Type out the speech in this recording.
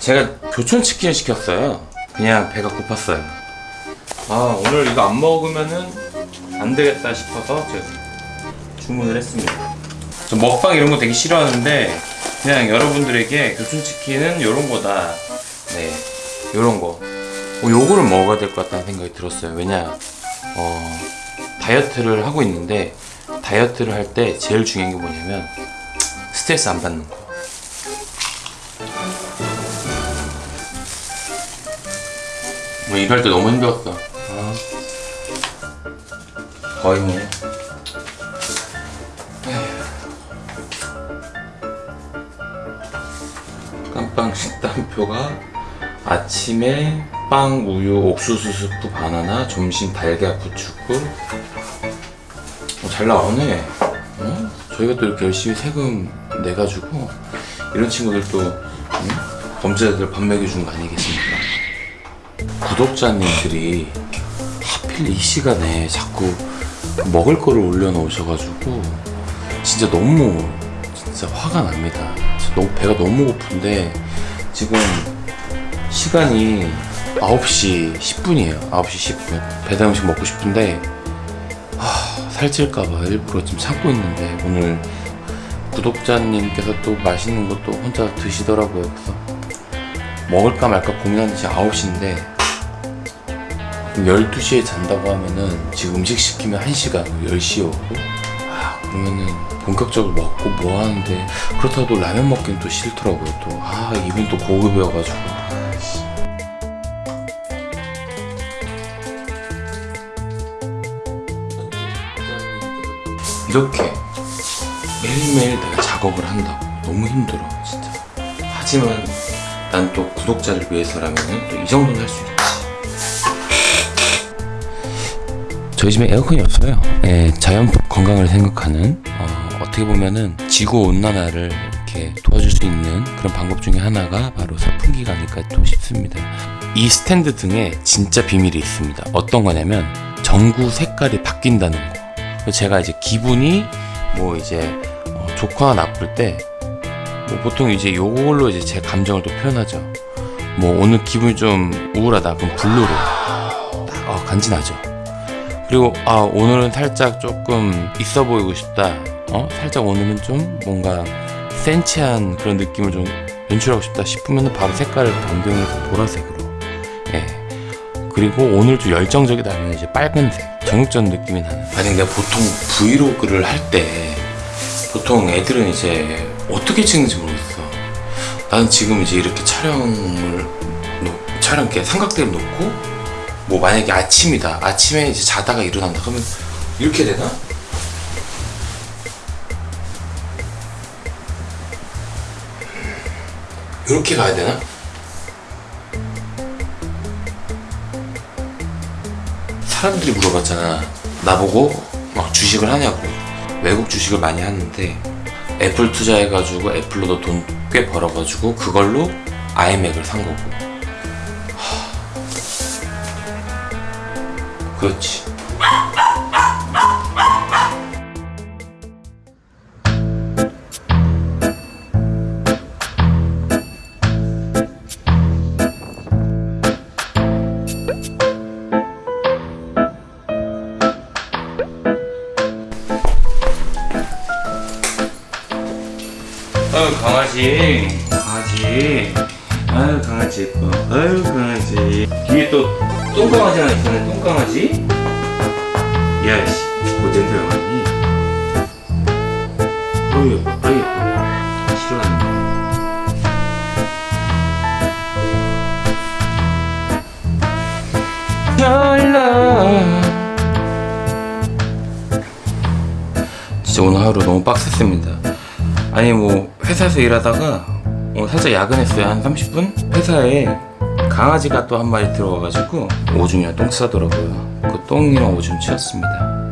제가 교촌치킨 시켰어요. 그냥 배가 고팠어요. 아 오늘 이거 안 먹으면은 안 되겠다 싶어서 제가 주문을 했습니다. 저 먹방 이런 거 되게 싫어하는데 그냥 여러분들에게 교촌치킨은 요런 거다. 네 요런 거. 어, 요거를 먹어야 될 것 같다는 생각이 들었어요. 왜냐 어, 다이어트를 하고 있는데 다이어트를 할 때 제일 중요한 게 뭐냐면 스트레스 안 받는 거 뭐 일할 때 너무 힘들었어 아. 거의 뭐 깜빵 식단표가 아침에 빵, 우유, 옥수수 스프, 바나나, 점심 달걀, 부추국 어, 잘 나오네 어? 저희가 또 이렇게 열심히 세금 내가지고 이런 친구들도 응? 범죄자들 밥 먹여주는 거 아니겠습니까? 구독자님들이 하필 이 시간에 자꾸 먹을 거를 올려놓으셔가지고 진짜 너무 진짜 화가 납니다. 진짜 너무 배가 너무 고픈데 지금 시간이 9시 10분이에요. 9시 10분. 배달 음식 먹고 싶은데 하, 살찔까봐 일부러 지금 참고 있는데 오늘 구독자님께서 또 맛있는 것도 혼자 드시더라고요. 그래서 먹을까 말까 고민하는 지 9시인데 12시에 잔다고 하면은 지금 음식 시키면 1시간 10시에 오고? 아 그러면은 본격적으로 먹고 뭐 하는데? 그렇다고 또 라면 먹기는 또 싫더라고요 또 아 이분 또 고급이어가지고. 아, 씨. 이렇게 매일매일 내가 작업을 한다고. 너무 힘들어 진짜. 하지만 난 또 구독자를 위해서라면 또 이 정도는 할 수 있지 저희 집에 에어컨이 없어요. 예, 자연 건강을 생각하는 어, 어떻게 보면은 지구 온난화를 이렇게 도와줄 수 있는 그런 방법 중에 하나가 바로 선풍기가 아닐까 또 싶습니다. 이 스탠드 등에 진짜 비밀이 있습니다. 어떤 거냐면 전구 색깔이 바뀐다는 거. 제가 이제 기분이 뭐 이제 어, 좋거나 나쁠 때 뭐 보통 이제 요걸로 이제 제 감정을 또 표현하죠. 뭐 오늘 기분이 좀 우울하다. 그럼 블루로. 딱 어, 간지나죠. 그리고 아 오늘은 살짝 조금 있어 보이고 싶다. 어? 살짝 오늘은 좀 뭔가 센치한 그런 느낌을 좀 연출하고 싶다 싶으면 바로 색깔을 변경해서 보라색으로. 예. 그리고 오늘 좀 열정적이다 하면 이제 빨간색. 정육전 느낌이 나는. 만약 내가 보통 브이로그를 할 때 보통 애들은 이제 어떻게 찍는지 모르겠어. 나는 지금 이제 이렇게 촬영을 놓- 촬영 이렇게 삼각대를 놓고 뭐 만약에 아침이다. 아침에 이제 자다가 일어난다. 그러면 이렇게 되나? 이렇게 가야 되나? 사람들이 물어봤잖아. 나보고 막 주식을 하냐고. 외국 주식을 많이 하는데 애플 투자해가지고 애플로도 돈 꽤 벌어가지고 그걸로 아이맥을 산 거고 그렇지. 아유 강아지. 강아지. 아유 강아지 예뻐. 아유 강아지. 뒤에 또 똥강아지 하나 있었네 똥강아지. 야씨. 뭐 냄새 나니? 아유 아유 랄라. 진짜 오늘 하루 너무 빡셌습니다 아니 뭐 회사에서 일하다가 어, 살짝 야근했어요. 한 30분? 회사에 강아지가 또 한 마리 들어와가지고 오줌이랑 똥 싸더라고요. 그 똥이랑 오줌 치웠습니다